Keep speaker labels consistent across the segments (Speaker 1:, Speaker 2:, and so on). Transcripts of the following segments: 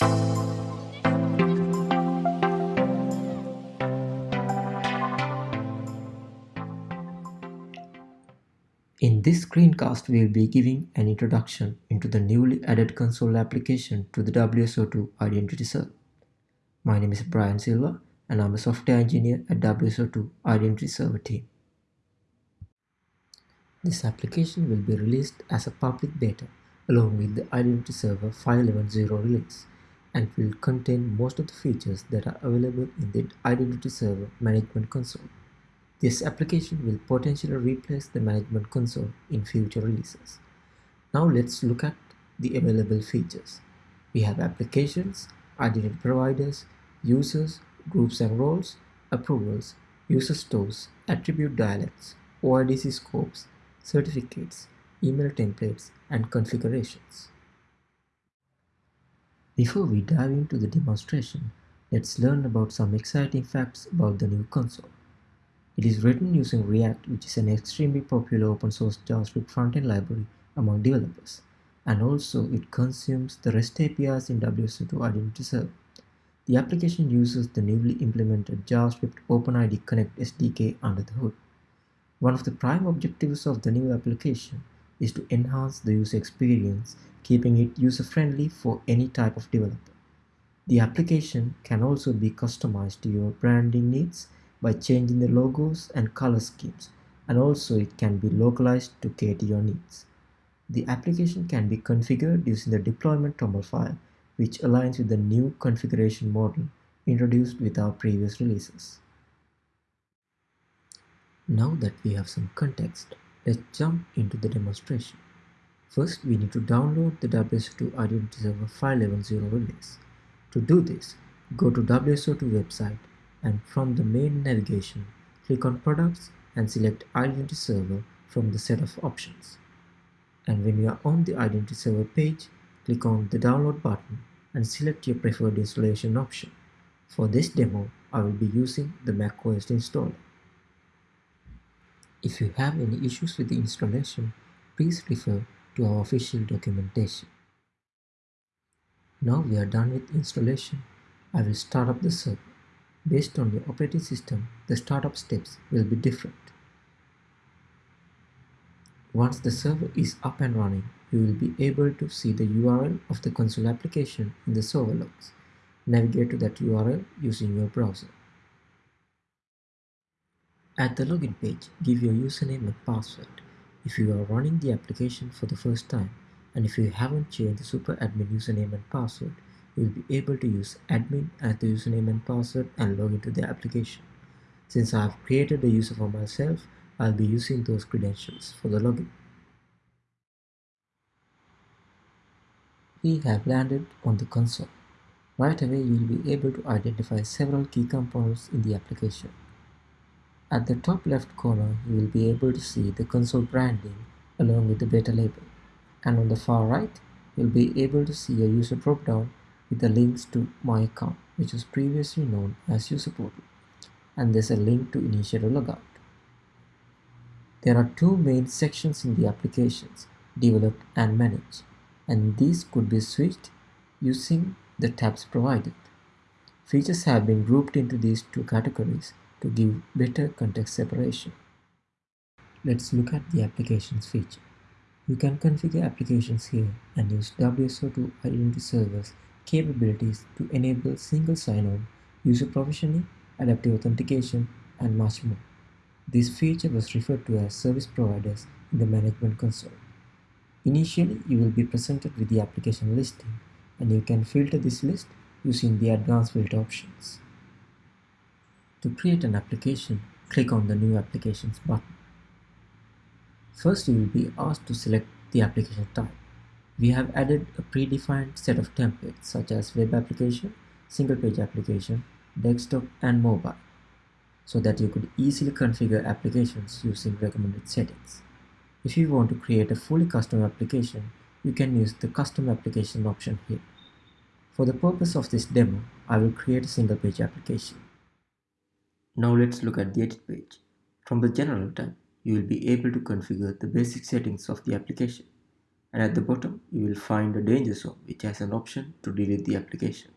Speaker 1: In this screencast, we will be giving an introduction into the newly added console application to the WSO2 Identity Server. My name is Brion Silva and I'm a software engineer at WSO2 Identity Server team. This application will be released as a public beta along with the Identity Server 5.11.0 release and will contain most of the features that are available in the Identity Server Management Console. This application will potentially replace the management console in future releases. Now let's look at the available features. We have applications, identity providers, users, groups and roles, approvals, user stores, attribute dialects, OIDC scopes, certificates, email templates, and configurations. Before we dive into the demonstration, let's learn about some exciting facts about the new console. It is written using React, which is an extremely popular open source JavaScript frontend library among developers, and also it consumes the REST APIs in WSO2 Identity Server. The application uses the newly implemented JavaScript OpenID Connect SDK under the hood. One of the prime objectives of the new application is to enhance the user experience, keeping it user-friendly for any type of developer. The application can also be customized to your branding needs by changing the logos and color schemes and also it can be localized to cater your needs. The application can be configured using the deployment toml file which aligns with the new configuration model introduced with our previous releases. Now that we have some context, let's jump into the demonstration. First, we need to download the WSO2 Identity Server 5.11.0 release. To do this, go to WSO2 website and from the main navigation, click on Products and select Identity Server from the set of options. And when you are on the Identity Server page, click on the Download button and select your preferred installation option. For this demo, I will be using the macOS installer. If you have any issues with the installation, please refer to our official documentation. Now we are done with installation, I will start up the server. Based on your operating system, the startup steps will be different. Once the server is up and running, you will be able to see the URL of the console application in the server logs. Navigate to that URL using your browser. At the login page, give your username and password if you are running the application for the first time and if you haven't changed the super admin username and password, you will be able to use admin as the username and password and log into the application. Since I have created a user for myself, I'll be using those credentials for the login. We have landed on the console. Right away, you will be able to identify several key components in the application. At the top left corner, you will be able to see the console branding along with the beta label. And on the far right, you'll be able to see a user dropdown with the links to my account, which was previously known as user portal, and there's a link to initiate a logout. There are two main sections in the applications, develop and manage, and these could be switched using the tabs provided. Features have been grouped into these two categories to give better context separation. Let's look at the applications feature. You can configure applications here and use WSO2 identity servers capabilities to enable single sign-on, user provisioning, adaptive authentication, and much more. This feature was referred to as service providers in the management console. Initially, you will be presented with the application listing, and you can filter this list using the advanced filter options. To create an application, click on the New Applications button. First, you will be asked to select the application type. We have added a predefined set of templates such as web application, single page application, desktop and mobile so that you could easily configure applications using recommended settings. If you want to create a fully custom application, you can use the custom application option here. For the purpose of this demo, I will create a single page application. Now let's look at the edit page. From the general tab, you will be able to configure the basic settings of the application. and at the bottom you will find a danger zone which has an option to delete the application.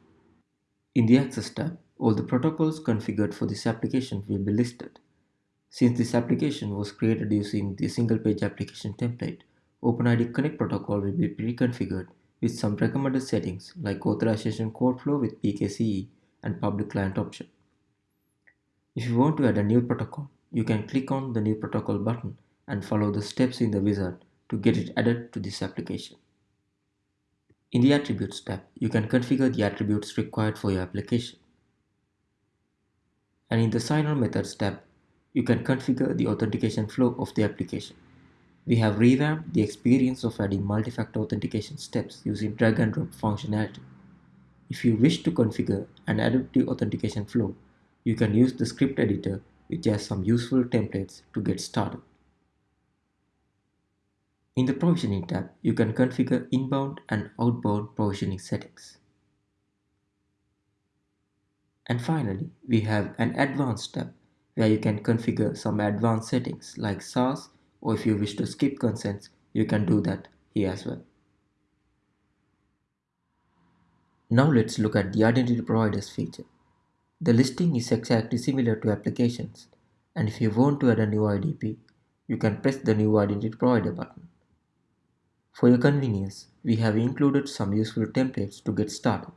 Speaker 1: In the Access tab, all the protocols configured for this application will be listed. Since this application was created using the single page application template, OpenID Connect protocol will be pre-configured with some recommended settings like authorization code flow with PKCE and public client option. If you want to add a new protocol, you can click on the new protocol button and follow the steps in the wizard to get it added to this application. In the Attributes tab, you can configure the attributes required for your application. And in the Sign On Methods tab, you can configure the authentication flow of the application. We have revamped the experience of adding multi-factor authentication steps using drag and drop functionality. If you wish to configure an adaptive authentication flow, you can use the script editor which has some useful templates to get started. In the Provisioning tab, you can configure inbound and outbound provisioning settings. And finally, we have an Advanced tab where you can configure some advanced settings like SaaS or if you wish to skip consents, you can do that here as well. Now let's look at the Identity Providers feature. The listing is exactly similar to applications and if you want to add a new IDP, you can press the New Identity Provider button. For your convenience, we have included some useful templates to get started.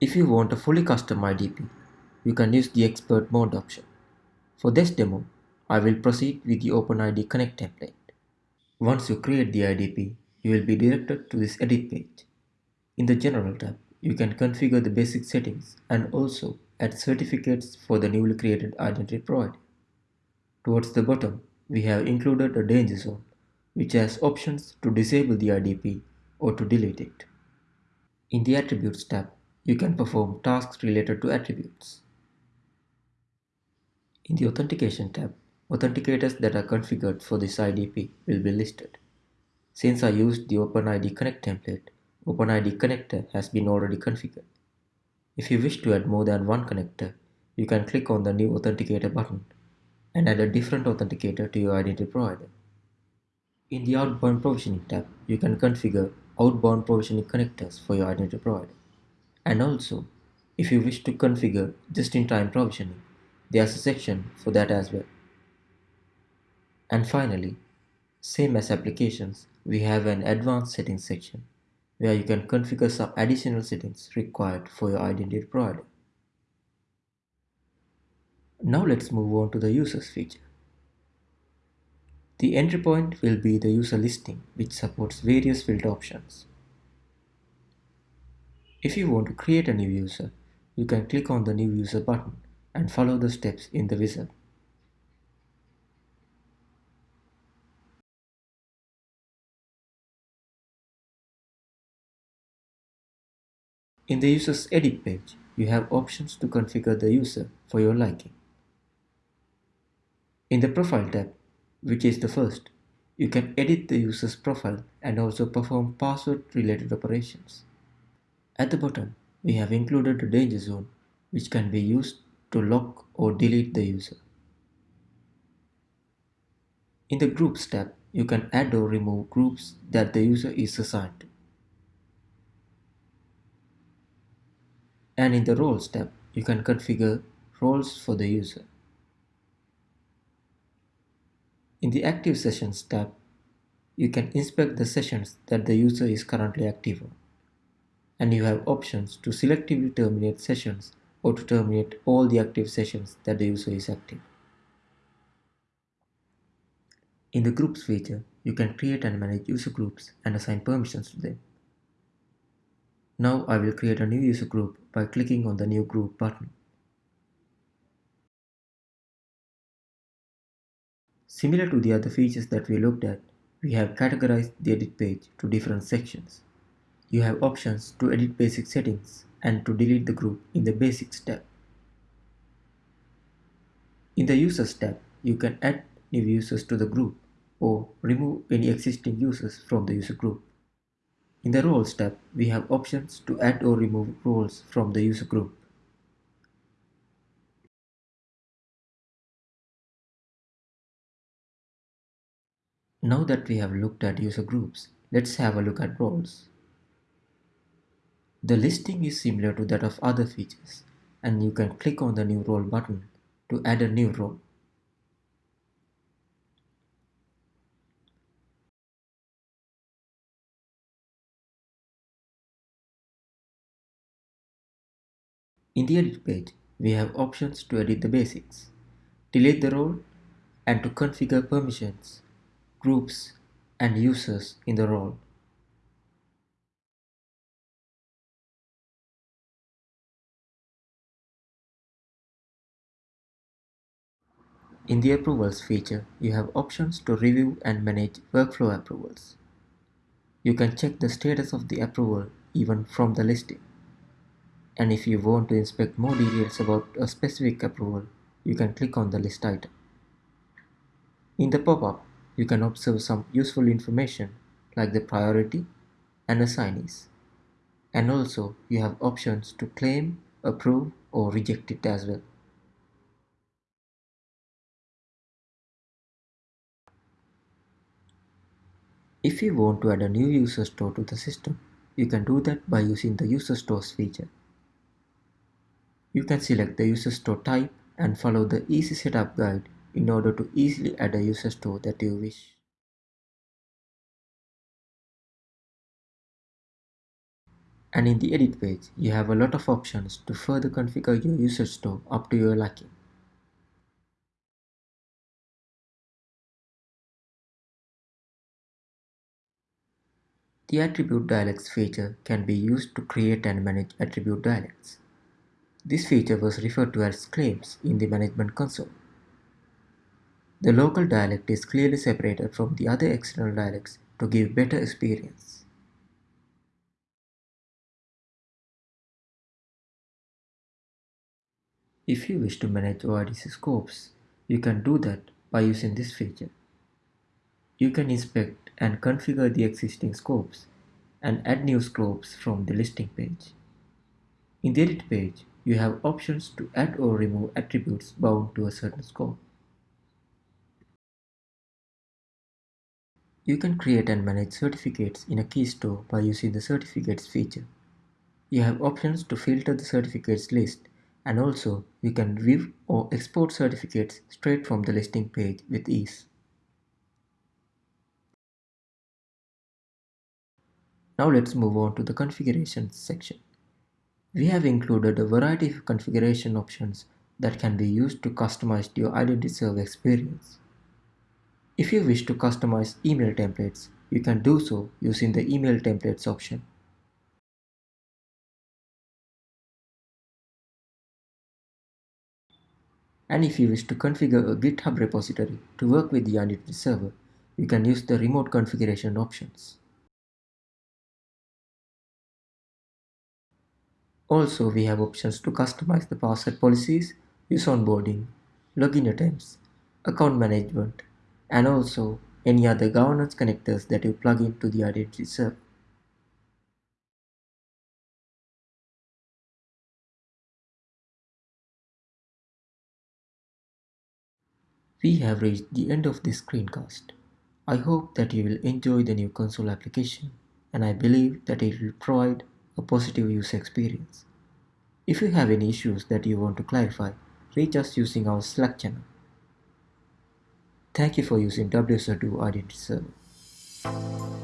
Speaker 1: If you want a fully custom IDP, you can use the expert mode option. For this demo, I will proceed with the OpenID Connect template. Once you create the IDP, you will be directed to this edit page. In the General tab, you can configure the basic settings and also add certificates for the newly created identity provider. Towards the bottom, we have included a danger zone, which has options to disable the IDP or to delete it. In the Attributes tab, you can perform tasks related to attributes. In the Authentication tab, authenticators that are configured for this IDP will be listed. Since I used the OpenID Connect template, OpenID Connector has been already configured. If you wish to add more than one connector, you can click on the New Authenticator button and add a different authenticator to your identity provider. In the Outbound Provisioning tab, you can configure outbound provisioning connectors for your identity provider. And also, if you wish to configure just-in-time provisioning, there's a section for that as well. And finally, same as applications, we have an advanced settings section where you can configure some additional settings required for your identity provider. Now let's move on to the users feature. The entry point will be the user listing which supports various filter options. If you want to create a new user, you can click on the new user button and follow the steps in the wizard. In the user's edit page, you have options to configure the user for your liking. In the Profile tab, which is the first, you can edit the user's profile and also perform password-related operations. At the bottom, we have included a danger zone which can be used to lock or delete the user. In the Groups tab, you can add or remove groups that the user is assigned to. And in the Roles tab, you can configure roles for the user. In the Active Sessions tab, you can inspect the sessions that the user is currently active on. And you have options to selectively terminate sessions or to terminate all the active sessions that the user is active. In the Groups feature, you can create and manage user groups and assign permissions to them. Now I will create a new user group by clicking on the New Group button. Similar to the other features that we looked at, we have categorized the edit page to different sections. You have options to edit basic settings and to delete the group in the Basics tab. In the Users tab, you can add new users to the group or remove any existing users from the user group. In the Roles tab, we have options to add or remove roles from the user group. Now that we have looked at user groups, let's have a look at roles. The listing is similar to that of other features, and you can click on the new role button to add a new role. In the edit page, we have options to edit the basics, delete the role, and to configure permissions, groups, and users in the role. In the Approvals feature, you have options to review and manage workflow approvals. You can check the status of the approval even from the listing. And if you want to inspect more details about a specific approval, you can click on the list item. In the pop-up, you can observe some useful information like the priority and assignees. And also, you have options to claim, approve or reject it as well. If you want to add a new user store to the system, you can do that by using the user stores feature. You can select the user store type and follow the easy setup guide in order to easily add a user store that you wish. And in the edit page, you have a lot of options to further configure your user store up to your liking. The Attribute Dialects feature can be used to create and manage attribute dialects. This feature was referred to as claims in the management console. The local dialect is clearly separated from the other external dialects to give better experience. If you wish to manage OIDC scopes, you can do that by using this feature. You can inspect and configure the existing scopes and add new scopes from the listing page. In the edit page, you have options to add or remove attributes bound to a certain scope. You can create and manage certificates in a key store by using the certificates feature. You have options to filter the certificates list and also you can view or export certificates straight from the listing page with ease. Now let's move on to the configurations section. We have included a variety of configuration options that can be used to customize your Identity Server experience. If you wish to customize email templates, you can do so using the Email Templates option. And if you wish to configure a GitHub repository to work with the Identity Server, you can use the remote configuration options. Also, we have options to customize the password policies, use onboarding, login attempts, account management, and also any other governance connectors that you plug into the identity server. We have reached the end of this screencast. I hope that you will enjoy the new console application and I believe that it will provide a positive user experience. If you have any issues that you want to clarify, reach us using our Slack channel. Thank you for using WSO2 Identity Server.